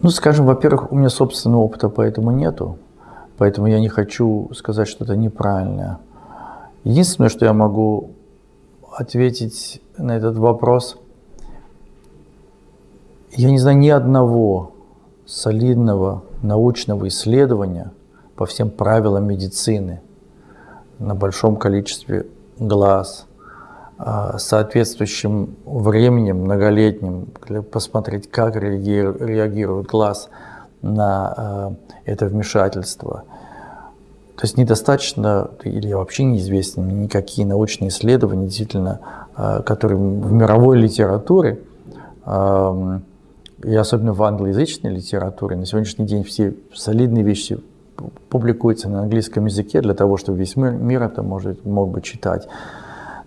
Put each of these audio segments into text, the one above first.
Ну, скажем, во-первых, у меня собственного опыта поэтому нету, поэтому я не хочу сказать что-то неправильное. Единственное, что я могу ответить на этот вопрос, я не знаю ни одного солидного научного исследования по всем правилам медицины на большом количестве глаз, соответствующим временем многолетним, посмотреть, как реагирует глаз на а, это вмешательство. То есть недостаточно, или вообще неизвестны никакие научные исследования, действительно, а, которые в мировой литературе, и особенно в англоязычной литературе, на сегодняшний день все солидные вещи публикуются на английском языке для того, чтобы весь мир, мир это может, мог бы читать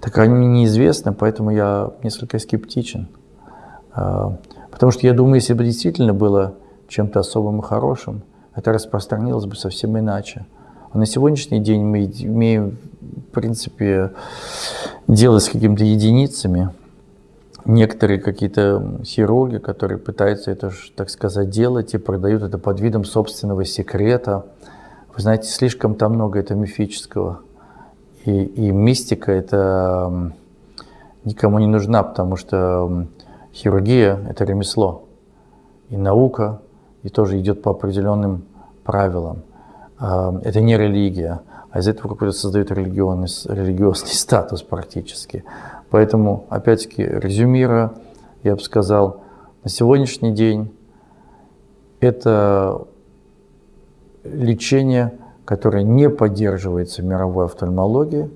так они неизвестны, поэтому я несколько скептичен. А, потому что я думаю, если бы действительно было чем-то особым и хорошим, это распространилось бы совсем иначе. А на сегодняшний день мы имеем, в принципе, дело с какими-то единицами. Некоторые какие-то хирурги, которые пытаются это, так сказать, делать и продают это под видом собственного секрета. Вы знаете, слишком там много это мифического. И, и мистика это никому не нужна, потому что хирургия это ремесло. И наука, и тоже идет по определенным правилам. Это не религия, а из этого какой-то создает религиозный, религиозный статус практически. Поэтому, опять-таки, резюмируя, я бы сказал, на сегодняшний день это лечение которое не поддерживается мировой офтальмологией,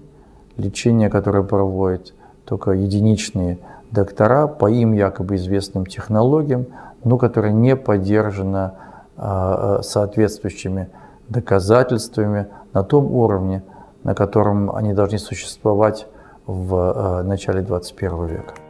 лечение, которое проводят только единичные доктора по им якобы известным технологиям, но которое не поддержано а, соответствующими доказательствами на том уровне, на котором они должны существовать в а, начале 21 века.